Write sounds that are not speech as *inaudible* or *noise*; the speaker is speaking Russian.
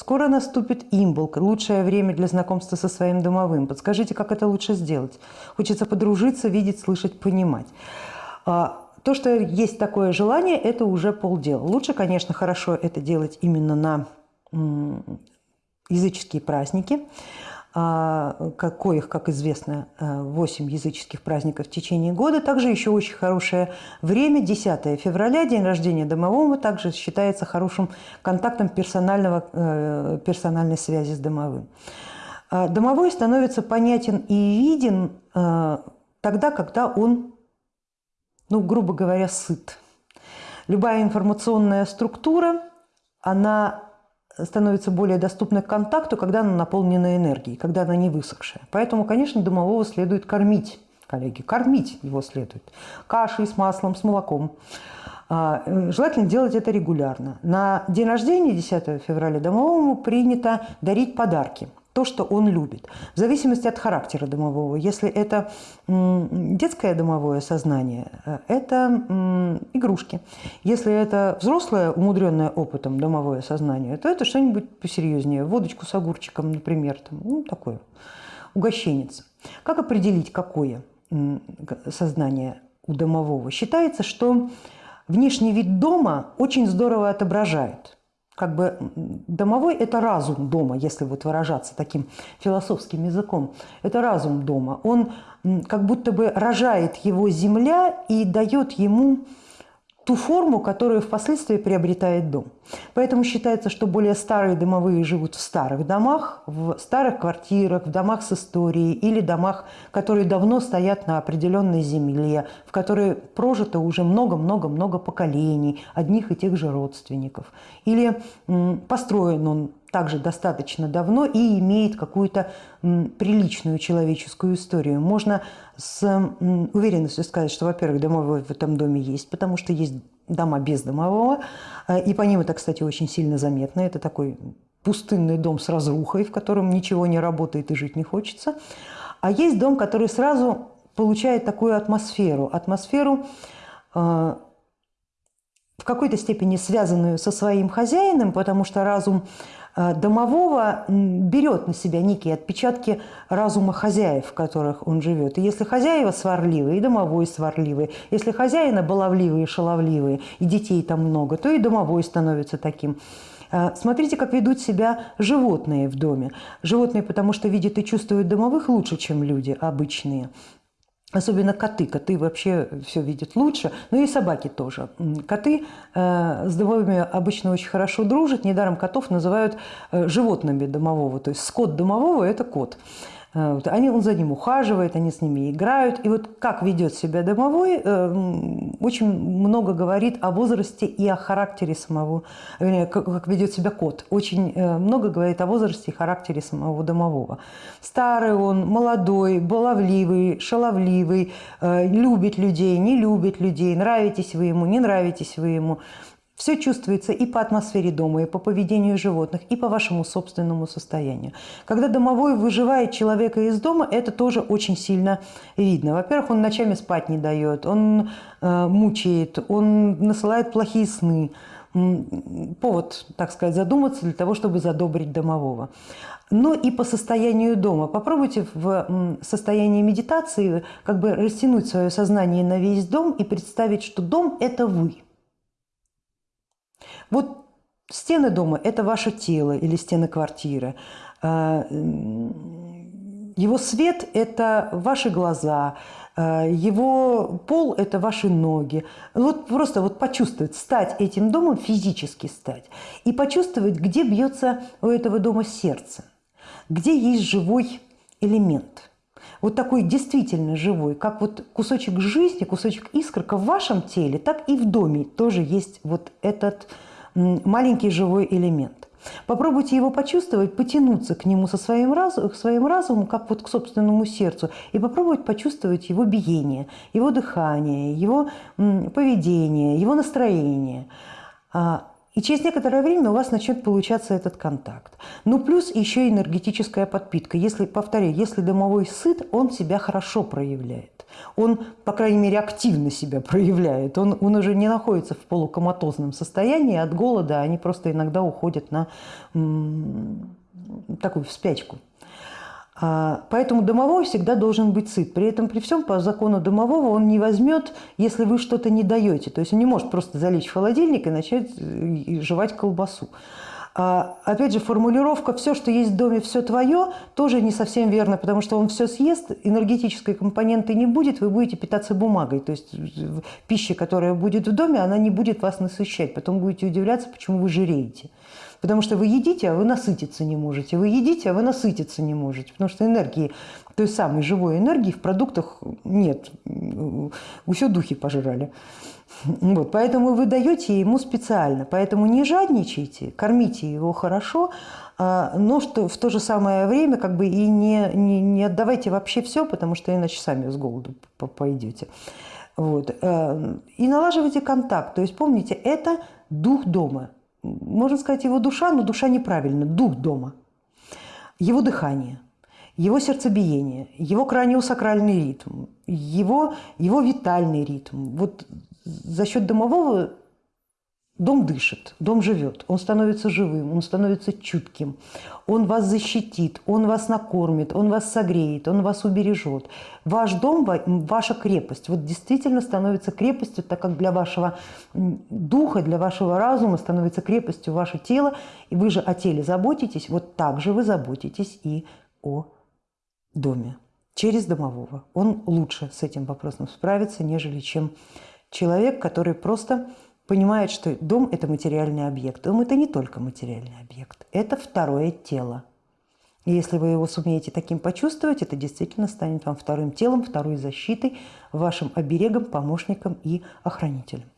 скоро наступит имбол, лучшее время для знакомства со своим домовым. Подскажите, как это лучше сделать? Хочется подружиться, видеть, слышать, понимать. А, то, что есть такое желание, это уже полдела. Лучше, конечно, хорошо это делать именно на языческие праздники, коих, как известно, 8 э, языческих праздников в течение года. Также еще очень хорошее время, 10 февраля, день рождения домового, также считается хорошим контактом персонального, э, персональной связи с домовым. А домовой становится понятен и виден э, тогда, когда он, ну, грубо говоря, сыт. Любая информационная структура, она становится более доступной к контакту, когда она наполнена энергией, когда она не высохшая. Поэтому, конечно, домового следует кормить, коллеги, кормить его следует. Кашей с маслом, с молоком. А, желательно делать это регулярно. На день рождения, 10 февраля, домовому принято дарить подарки – то, что он любит. В зависимости от характера домового. Если это детское домовое сознание, э, это игрушки. Если это взрослое, умудренное опытом домовое сознание, то это что-нибудь посерьезнее. Водочку с огурчиком, например. Там, ну, такое. Угощенец. Как определить, какое сознание у домового? Считается, что внешний вид дома очень здорово отображает – как бы домовой – это разум дома, если вот выражаться таким философским языком. Это разум дома. Он как будто бы рожает его земля и дает ему ту форму, которую впоследствии приобретает дом. Поэтому считается, что более старые домовые живут в старых домах, в старых квартирах, в домах с историей или домах, которые давно стоят на определенной земле, в которые прожито уже много-много-много поколений одних и тех же родственников. Или построен он также достаточно давно и имеет какую-то приличную человеческую историю. Можно с уверенностью сказать, что, во-первых, домовой в этом доме есть, потому что есть дома без домового, э, и по ним это, кстати, очень сильно заметно. Это такой пустынный дом с разрухой, в котором ничего не работает и жить не хочется. А есть дом, который сразу получает такую атмосферу, атмосферу э, в какой-то степени связанную со своим хозяином, потому что разум Э, домового берет на себя некие отпечатки разума хозяев, в которых он живет. И если хозяева сварливые, и домовой сварливый, если хозяина баловливые, шаловливые, и детей там много, то и домовой становится таким. Э, смотрите, как ведут себя животные в доме. Животные, потому что видят и чувствуют домовых лучше, чем люди обычные. Особенно коты. Коты вообще все видят лучше. Ну и собаки тоже. Коты э, с домовыми обычно очень хорошо дружат. Недаром котов называют э, животными домового. То есть скот домового – это кот. Э, они, он за ним ухаживает, они с ними играют. И вот как ведет себя домовой, э, очень много говорит о возрасте и о характере самого, вернее, как ведет себя кот. Очень э, много говорит о возрасте и характере самого домового. Старый он, молодой, баловливый, шаловливый, любит людей, не любит людей, нравитесь вы ему, не нравитесь вы ему. Все чувствуется и по атмосфере дома, и по поведению животных, и по вашему собственному состоянию. Когда домовой выживает человека из дома, это тоже очень сильно видно. Во-первых, он ночами спать не дает, он э, мучает, он насылает плохие сны. Повод, так сказать, задуматься для того, чтобы задобрить домового. Но и по состоянию дома. Попробуйте в состоянии медитации как бы растянуть свое сознание на весь дом и представить, что дом – это вы – вот стены дома – это ваше тело или стены квартиры. А, его свет – это ваши глаза, а, его пол – это ваши ноги. Вот просто вот почувствовать, стать этим домом, физически стать. И почувствовать, где бьется у этого дома сердце, где есть живой элемент – вот такой действительно живой, как вот кусочек жизни, кусочек искорка в вашем теле, так и в доме тоже есть вот этот маленький живой элемент. Попробуйте его почувствовать, потянуться к нему со своим, разум, своим разумом, как вот к собственному сердцу, и попробовать почувствовать его биение, его дыхание, его поведение, его настроение. И через некоторое время у вас начнет получаться этот контакт. Ну, плюс еще энергетическая подпитка. Если, повторяю, если домовой сыт, он себя хорошо проявляет. Он, по крайней мере, активно себя *laughs* проявляет. Он, он уже не находится в полукоматозном состоянии от голода. Они просто иногда уходят на такую в спячку. А, поэтому домовой всегда должен быть сыт. При этом при всем по закону домового он не возьмет, если вы что-то не даете. То есть он не может просто залечь в холодильник и начать э, жевать колбасу. А, опять же, формулировка «все, что есть в доме, все твое» тоже не совсем верно, потому что он все съест, энергетической компоненты не будет, вы будете питаться бумагой. То есть пища, которая будет в доме, она не будет вас насыщать. Потом будете удивляться, почему вы жиреете. Потому что вы едите, а вы насытиться не можете. Вы едите, а вы насытиться не можете. Потому что энергии, той самой живой энергии в продуктах нет. Все духи пожрали. Вот, поэтому вы даете ему специально. Поэтому не жадничайте, кормите его хорошо, а, но что в то же самое время как бы и не, не, не отдавайте вообще все, потому что иначе сами с голоду пойдете. Вот. Э, и налаживайте контакт. То есть помните, это дух дома можно сказать, его душа, но душа неправильно, дух дома. Его дыхание, его сердцебиение, его краниосакральный ритм, его, его витальный ритм. Вот за счет домового Дом дышит, дом живет, он становится живым, он становится чутким, он вас защитит, он вас накормит, он вас согреет, он вас убережет. Ваш дом – ваша крепость. Вот действительно становится крепостью, так как для вашего духа, для вашего разума становится крепостью ваше тело, и вы же о теле заботитесь, вот так же вы заботитесь и о доме через домового. Он лучше с этим вопросом справится, нежели чем человек, который просто понимает, что дом – это материальный объект. Дом – это не только материальный объект, это второе тело. И если вы его сумеете таким почувствовать, это действительно станет вам вторым телом, второй защитой, вашим оберегом, помощником и охранителем.